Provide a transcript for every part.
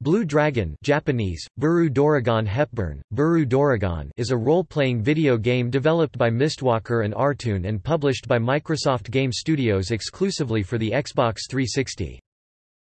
Blue Dragon Japanese, Buru Doragon Hepburn, Buru Doragon is a role-playing video game developed by Mistwalker and Artoon and published by Microsoft Game Studios exclusively for the Xbox 360.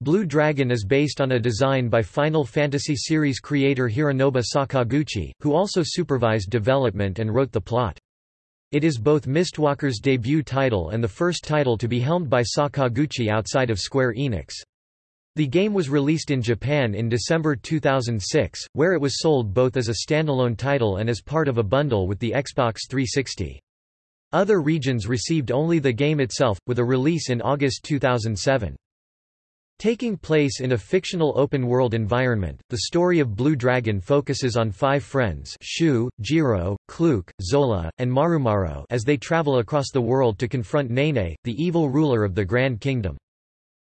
Blue Dragon is based on a design by Final Fantasy series creator Hironobu Sakaguchi, who also supervised development and wrote the plot. It is both Mistwalker's debut title and the first title to be helmed by Sakaguchi outside of Square Enix. The game was released in Japan in December 2006, where it was sold both as a standalone title and as part of a bundle with the Xbox 360. Other regions received only the game itself, with a release in August 2007. Taking place in a fictional open-world environment, the story of Blue Dragon focuses on five friends Shu, Jiro, Kluke, Zola, and Marumaro as they travel across the world to confront Nene, the evil ruler of the Grand Kingdom.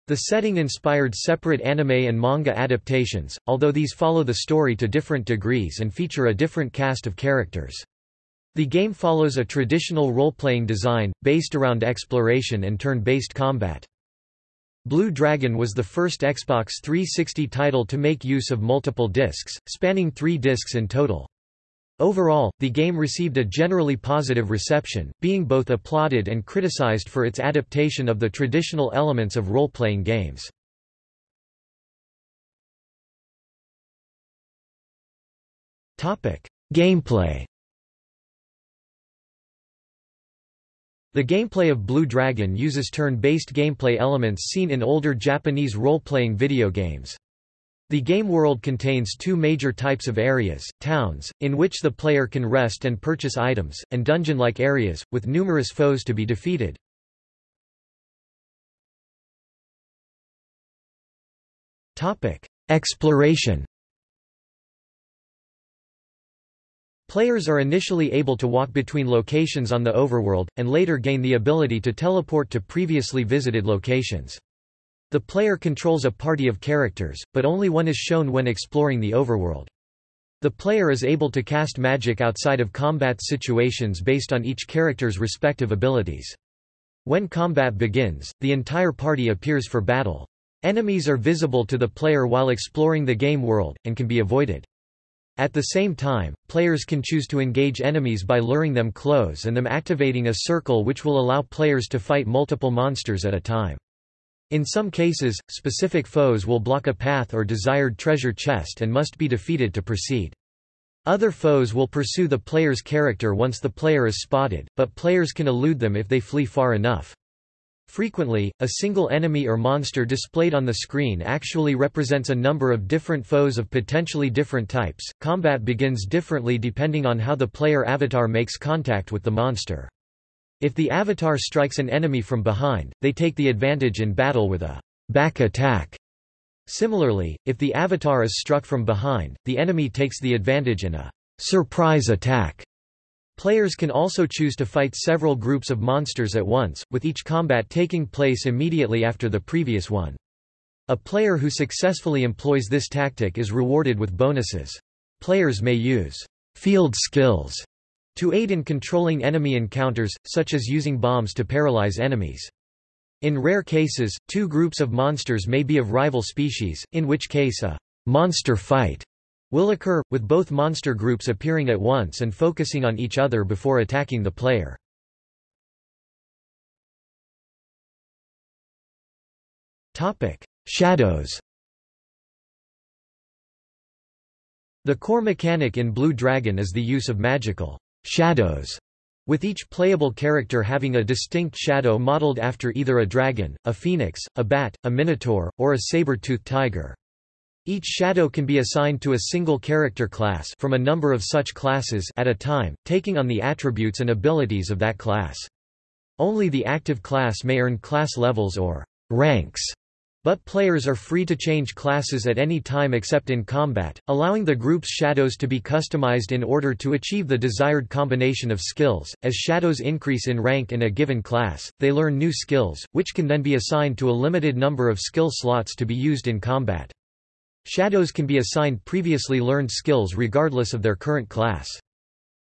The setting inspired separate anime and manga adaptations, although these follow the story to different degrees and feature a different cast of characters. The game follows a traditional role-playing design, based around exploration and turn-based combat. Blue Dragon was the first Xbox 360 title to make use of multiple discs, spanning three discs in total. Overall, the game received a generally positive reception, being both applauded and criticized for its adaptation of the traditional elements of role-playing games. Gameplay The gameplay of Blue Dragon uses turn-based gameplay elements seen in older Japanese role-playing video games. The game world contains two major types of areas, towns, in which the player can rest and purchase items, and dungeon-like areas, with numerous foes to be defeated. Exploration Players are initially able to walk between locations on the overworld, and later gain the ability to teleport to previously visited locations. The player controls a party of characters, but only one is shown when exploring the overworld. The player is able to cast magic outside of combat situations based on each character's respective abilities. When combat begins, the entire party appears for battle. Enemies are visible to the player while exploring the game world, and can be avoided. At the same time, players can choose to engage enemies by luring them close and them activating a circle which will allow players to fight multiple monsters at a time. In some cases, specific foes will block a path or desired treasure chest and must be defeated to proceed. Other foes will pursue the player's character once the player is spotted, but players can elude them if they flee far enough. Frequently, a single enemy or monster displayed on the screen actually represents a number of different foes of potentially different types. Combat begins differently depending on how the player avatar makes contact with the monster. If the avatar strikes an enemy from behind, they take the advantage in battle with a back attack. Similarly, if the avatar is struck from behind, the enemy takes the advantage in a surprise attack. Players can also choose to fight several groups of monsters at once, with each combat taking place immediately after the previous one. A player who successfully employs this tactic is rewarded with bonuses. Players may use field skills to aid in controlling enemy encounters, such as using bombs to paralyze enemies. In rare cases, two groups of monsters may be of rival species, in which case a monster fight will occur, with both monster groups appearing at once and focusing on each other before attacking the player. Shadows The core mechanic in Blue Dragon is the use of magical shadows, with each playable character having a distinct shadow modeled after either a dragon, a phoenix, a bat, a minotaur, or a saber-toothed tiger. Each shadow can be assigned to a single character class from a number of such classes at a time, taking on the attributes and abilities of that class. Only the active class may earn class levels or ranks but players are free to change classes at any time except in combat, allowing the group's shadows to be customized in order to achieve the desired combination of skills. As shadows increase in rank in a given class, they learn new skills, which can then be assigned to a limited number of skill slots to be used in combat. Shadows can be assigned previously learned skills regardless of their current class.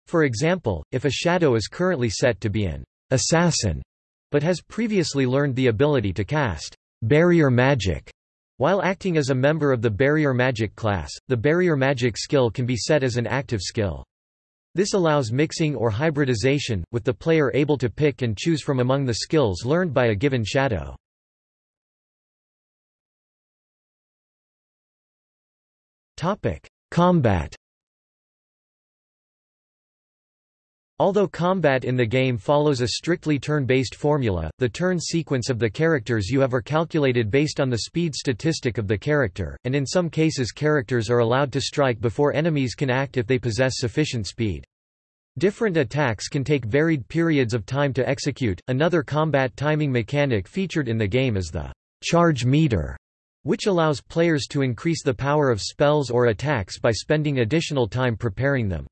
For example, if a shadow is currently set to be an assassin, but has previously learned the ability to cast barrier magic. While acting as a member of the Barrier Magic class, the Barrier Magic skill can be set as an active skill. This allows mixing or hybridization, with the player able to pick and choose from among the skills learned by a given shadow. Combat Although combat in the game follows a strictly turn-based formula, the turn sequence of the characters you have are calculated based on the speed statistic of the character, and in some cases characters are allowed to strike before enemies can act if they possess sufficient speed. Different attacks can take varied periods of time to execute. Another combat timing mechanic featured in the game is the charge meter, which allows players to increase the power of spells or attacks by spending additional time preparing them.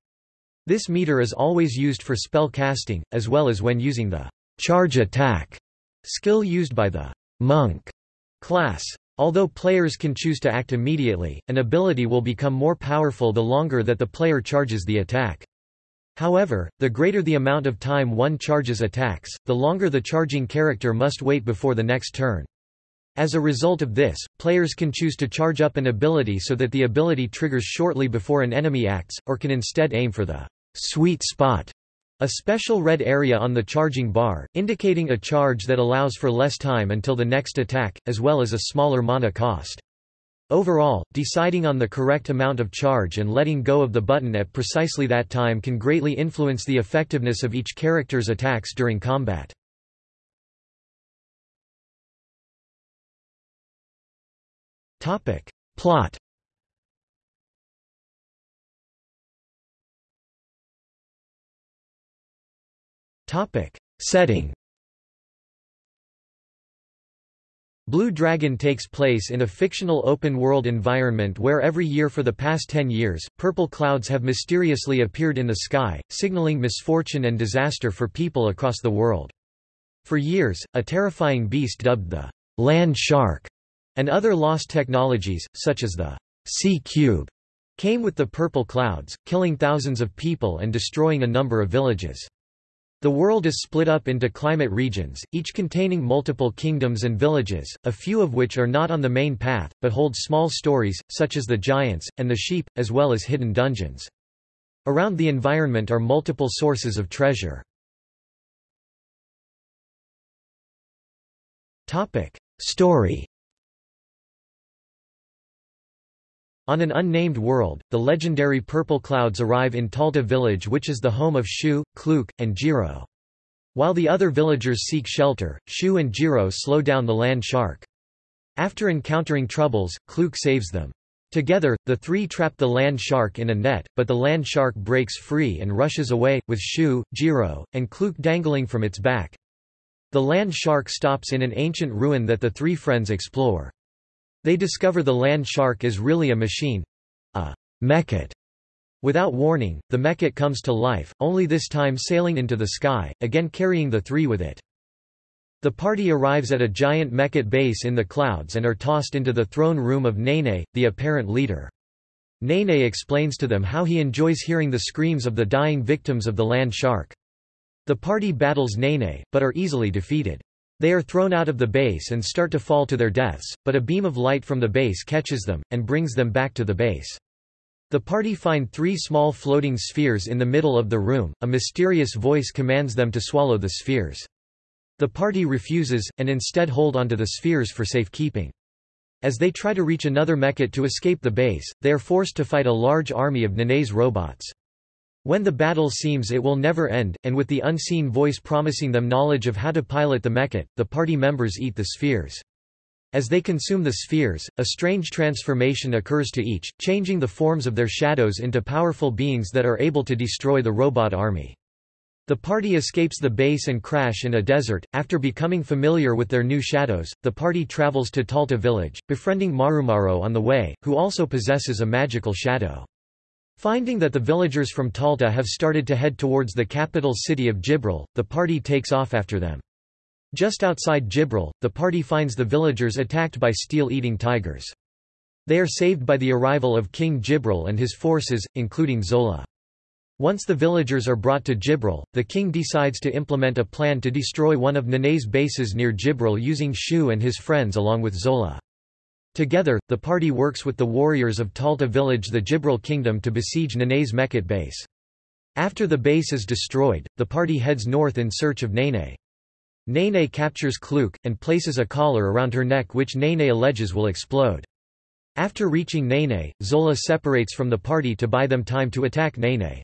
This meter is always used for spell casting, as well as when using the charge attack skill used by the monk class. Although players can choose to act immediately, an ability will become more powerful the longer that the player charges the attack. However, the greater the amount of time one charges attacks, the longer the charging character must wait before the next turn. As a result of this, players can choose to charge up an ability so that the ability triggers shortly before an enemy acts, or can instead aim for the sweet spot, a special red area on the charging bar, indicating a charge that allows for less time until the next attack, as well as a smaller mana cost. Overall, deciding on the correct amount of charge and letting go of the button at precisely that time can greatly influence the effectiveness of each character's attacks during combat. Plot Setting Blue Dragon takes place in a fictional open-world environment where every year for the past ten years, purple clouds have mysteriously appeared in the sky, signaling misfortune and disaster for people across the world. For years, a terrifying beast dubbed the land shark and other lost technologies, such as the Sea Cube, came with the purple clouds, killing thousands of people and destroying a number of villages. The world is split up into climate regions, each containing multiple kingdoms and villages, a few of which are not on the main path, but hold small stories, such as the giants, and the sheep, as well as hidden dungeons. Around the environment are multiple sources of treasure. Story On an unnamed world, the legendary purple clouds arrive in Talta village which is the home of Shu, Kluke, and Jiro. While the other villagers seek shelter, Shu and Jiro slow down the land shark. After encountering troubles, Kluke saves them. Together, the three trap the land shark in a net, but the land shark breaks free and rushes away, with Shu, Jiro, and Kluke dangling from its back. The land shark stops in an ancient ruin that the three friends explore. They discover the land shark is really a machine—a mechat. Without warning, the mechat comes to life, only this time sailing into the sky, again carrying the three with it. The party arrives at a giant mechat base in the clouds and are tossed into the throne room of Nene, the apparent leader. Nene explains to them how he enjoys hearing the screams of the dying victims of the land shark. The party battles Nene, but are easily defeated. They are thrown out of the base and start to fall to their deaths, but a beam of light from the base catches them, and brings them back to the base. The party find three small floating spheres in the middle of the room, a mysterious voice commands them to swallow the spheres. The party refuses, and instead hold onto the spheres for safekeeping. As they try to reach another mechat to escape the base, they are forced to fight a large army of Nene's robots. When the battle seems it will never end, and with the unseen voice promising them knowledge of how to pilot the mechat, the party members eat the spheres. As they consume the spheres, a strange transformation occurs to each, changing the forms of their shadows into powerful beings that are able to destroy the robot army. The party escapes the base and crash in a desert. After becoming familiar with their new shadows, the party travels to Talta village, befriending Marumaro on the way, who also possesses a magical shadow. Finding that the villagers from Talta have started to head towards the capital city of Jibril, the party takes off after them. Just outside Jibril, the party finds the villagers attacked by steel-eating tigers. They are saved by the arrival of King Jibril and his forces, including Zola. Once the villagers are brought to Jibril, the king decides to implement a plan to destroy one of Nene's bases near Jibril using Shu and his friends along with Zola. Together, the party works with the warriors of Talta village the Jibril kingdom to besiege Nene's Mechat base. After the base is destroyed, the party heads north in search of Nene. Nene captures Kluke, and places a collar around her neck which Nene alleges will explode. After reaching Nene, Zola separates from the party to buy them time to attack Nene.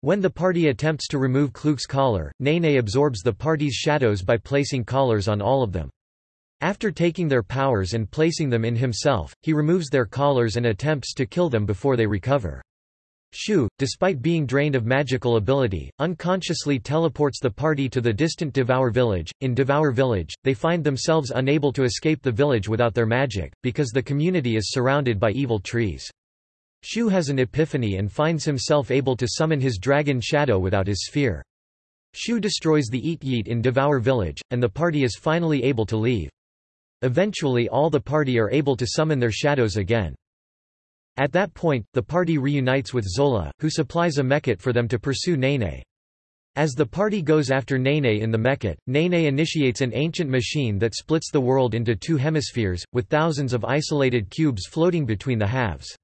When the party attempts to remove Kluke's collar, Nene absorbs the party's shadows by placing collars on all of them. After taking their powers and placing them in himself, he removes their collars and attempts to kill them before they recover. Shu, despite being drained of magical ability, unconsciously teleports the party to the distant Devour village. In Devour village, they find themselves unable to escape the village without their magic, because the community is surrounded by evil trees. Shu has an epiphany and finds himself able to summon his dragon shadow without his sphere. Shu destroys the Eat Yeet in Devour village, and the party is finally able to leave. Eventually all the party are able to summon their shadows again. At that point, the party reunites with Zola, who supplies a Mechat for them to pursue Nene. As the party goes after Nene in the Mechat, Nene initiates an ancient machine that splits the world into two hemispheres, with thousands of isolated cubes floating between the halves.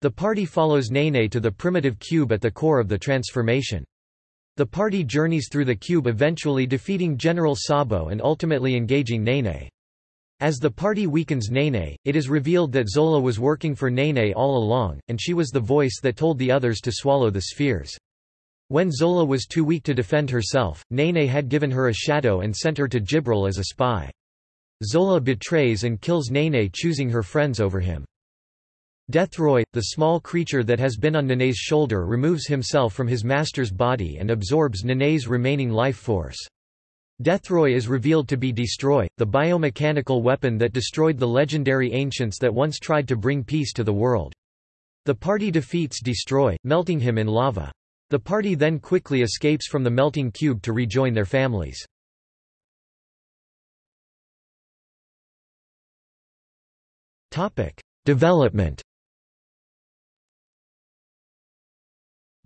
The party follows Nene to the primitive cube at the core of the transformation. The party journeys through the cube eventually defeating General Sabo and ultimately engaging Nene. As the party weakens Nene, it is revealed that Zola was working for Nene all along, and she was the voice that told the others to swallow the spheres. When Zola was too weak to defend herself, Nene had given her a shadow and sent her to Jibril as a spy. Zola betrays and kills Nene choosing her friends over him. Deathroy, the small creature that has been on Nene's shoulder removes himself from his master's body and absorbs Nene's remaining life force. Deathroy is revealed to be Destroy, the biomechanical weapon that destroyed the legendary ancients that once tried to bring peace to the world. The party defeats Destroy, melting him in lava. The party then quickly escapes from the melting cube to rejoin their families. Development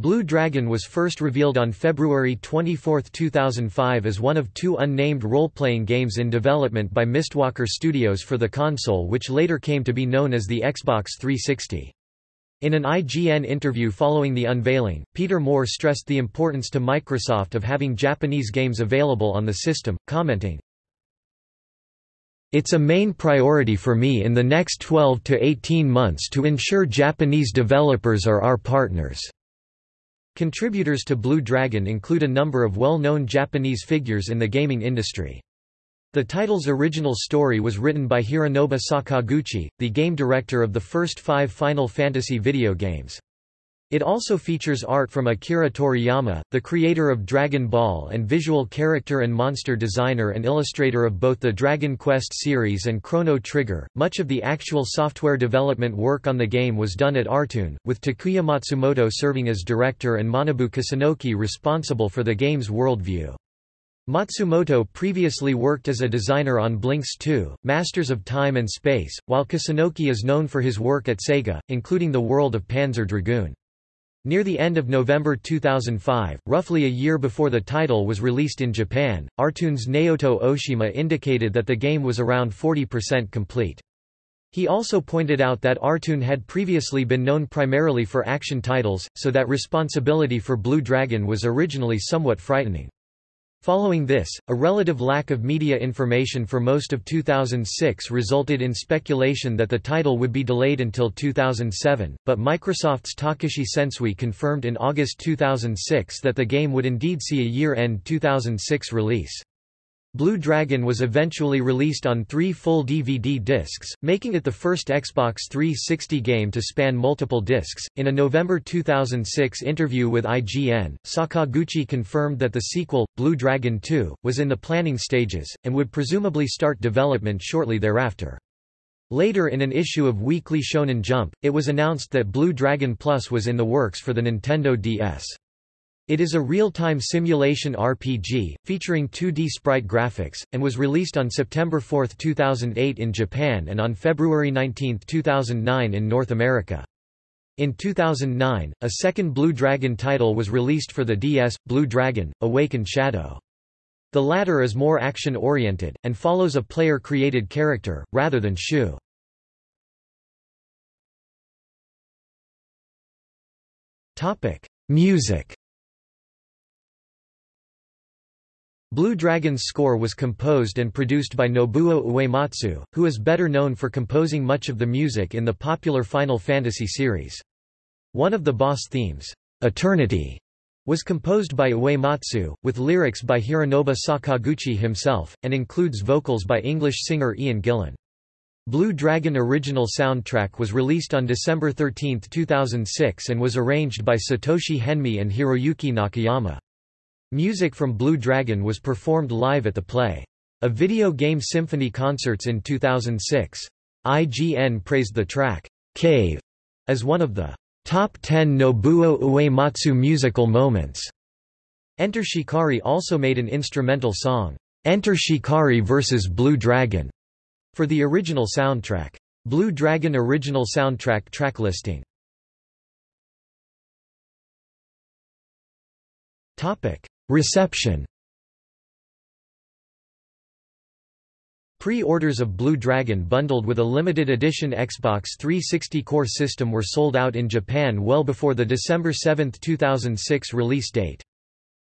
Blue Dragon was first revealed on February 24, 2005 as one of two unnamed role-playing games in development by Mistwalker Studios for the console which later came to be known as the Xbox 360. In an IGN interview following the unveiling, Peter Moore stressed the importance to Microsoft of having Japanese games available on the system, commenting, It's a main priority for me in the next 12 to 18 months to ensure Japanese developers are our partners. Contributors to Blue Dragon include a number of well-known Japanese figures in the gaming industry. The title's original story was written by Hironobu Sakaguchi, the game director of the first five Final Fantasy video games. It also features art from Akira Toriyama, the creator of Dragon Ball and visual character and monster designer and illustrator of both the Dragon Quest series and Chrono Trigger. Much of the actual software development work on the game was done at Artoon, with Takuya Matsumoto serving as director and Manabu Kusunoki responsible for the game's worldview. Matsumoto previously worked as a designer on Blinx 2, Masters of Time and Space, while Kusunoki is known for his work at Sega, including the world of Panzer Dragoon. Near the end of November 2005, roughly a year before the title was released in Japan, Artoon's Naoto Oshima indicated that the game was around 40% complete. He also pointed out that Artoon had previously been known primarily for action titles, so that responsibility for Blue Dragon was originally somewhat frightening. Following this, a relative lack of media information for most of 2006 resulted in speculation that the title would be delayed until 2007, but Microsoft's Takashi Sensui confirmed in August 2006 that the game would indeed see a year-end 2006 release. Blue Dragon was eventually released on three full DVD discs, making it the first Xbox 360 game to span multiple discs. In a November 2006 interview with IGN, Sakaguchi confirmed that the sequel, Blue Dragon 2, was in the planning stages, and would presumably start development shortly thereafter. Later in an issue of Weekly Shonen Jump, it was announced that Blue Dragon Plus was in the works for the Nintendo DS. It is a real-time simulation RPG, featuring 2D sprite graphics, and was released on September 4, 2008 in Japan and on February 19, 2009 in North America. In 2009, a second Blue Dragon title was released for the DS, Blue Dragon, Awakened Shadow. The latter is more action-oriented, and follows a player-created character, rather than Shu. Music Blue Dragon's score was composed and produced by Nobuo Uematsu, who is better known for composing much of the music in the popular Final Fantasy series. One of the boss themes, Eternity, was composed by Uematsu, with lyrics by Hironobu Sakaguchi himself, and includes vocals by English singer Ian Gillan. Blue Dragon original soundtrack was released on December 13, 2006 and was arranged by Satoshi Henmi and Hiroyuki Nakayama. Music from Blue Dragon was performed live at the Play. A video game symphony concerts in 2006. IGN praised the track, Cave, as one of the top 10 Nobuo Uematsu musical moments. Enter Shikari also made an instrumental song, Enter Shikari vs. Blue Dragon, for the original soundtrack. Blue Dragon original soundtrack track listing. Topic: Reception. Pre-orders of Blue Dragon bundled with a limited edition Xbox 360 core system were sold out in Japan well before the December 7, 2006 release date.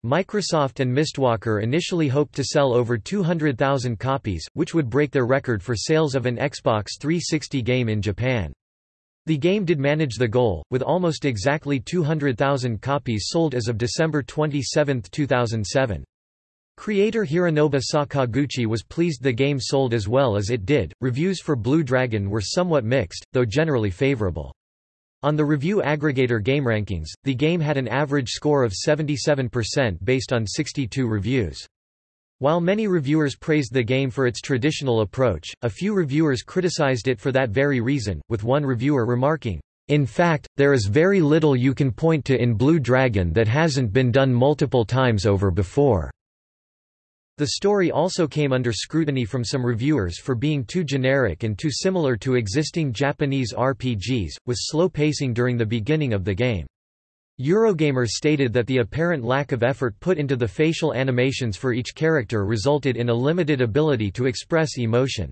Microsoft and Mistwalker initially hoped to sell over 200,000 copies, which would break their record for sales of an Xbox 360 game in Japan. The game did manage the goal, with almost exactly 200,000 copies sold as of December 27, 2007. Creator Hironobu Sakaguchi was pleased the game sold as well as it did. Reviews for Blue Dragon were somewhat mixed, though generally favorable. On the review aggregator GameRankings, the game had an average score of 77% based on 62 reviews. While many reviewers praised the game for its traditional approach, a few reviewers criticized it for that very reason, with one reviewer remarking, in fact, there is very little you can point to in Blue Dragon that hasn't been done multiple times over before. The story also came under scrutiny from some reviewers for being too generic and too similar to existing Japanese RPGs, with slow pacing during the beginning of the game. Eurogamer stated that the apparent lack of effort put into the facial animations for each character resulted in a limited ability to express emotion.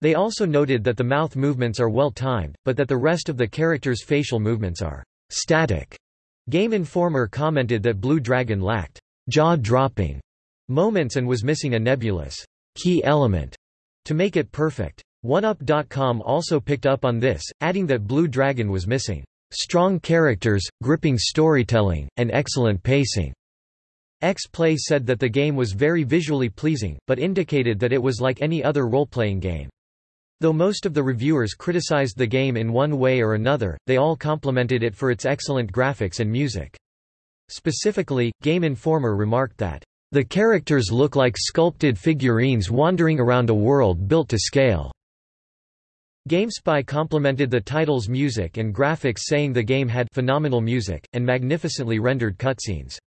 They also noted that the mouth movements are well timed, but that the rest of the character's facial movements are static. Game Informer commented that Blue Dragon lacked jaw-dropping moments and was missing a nebulous key element to make it perfect. OneUp.com also picked up on this, adding that Blue Dragon was missing strong characters, gripping storytelling, and excellent pacing. X-Play said that the game was very visually pleasing, but indicated that it was like any other role-playing game. Though most of the reviewers criticized the game in one way or another, they all complimented it for its excellent graphics and music. Specifically, Game Informer remarked that the characters look like sculpted figurines wandering around a world built to scale. GameSpy complimented the title's music and graphics saying the game had phenomenal music, and magnificently rendered cutscenes.